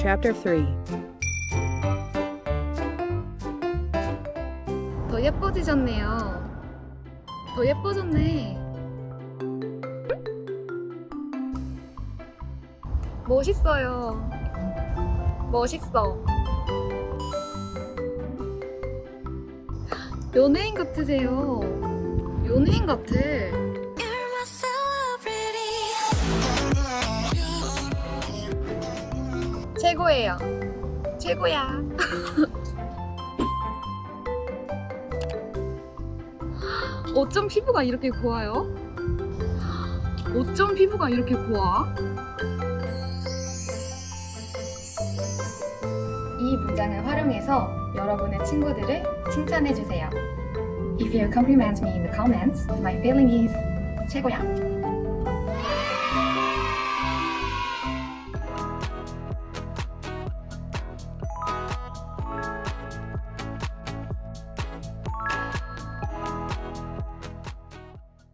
Chapter 3 더 예뻐지셨네요. 더 예뻐졌네. 멋있어요. 멋있어. 연예인 같으세요. 연예인 같아. 최고예요. 최고야. 어쩜 피부가 이렇게 고와요? 어쩜 피부가 이렇게 고와? 이 문장을 활용해서 여러분의 친구들을 칭찬해주세요. If you compliment me in the comments, my feeling is 최고야.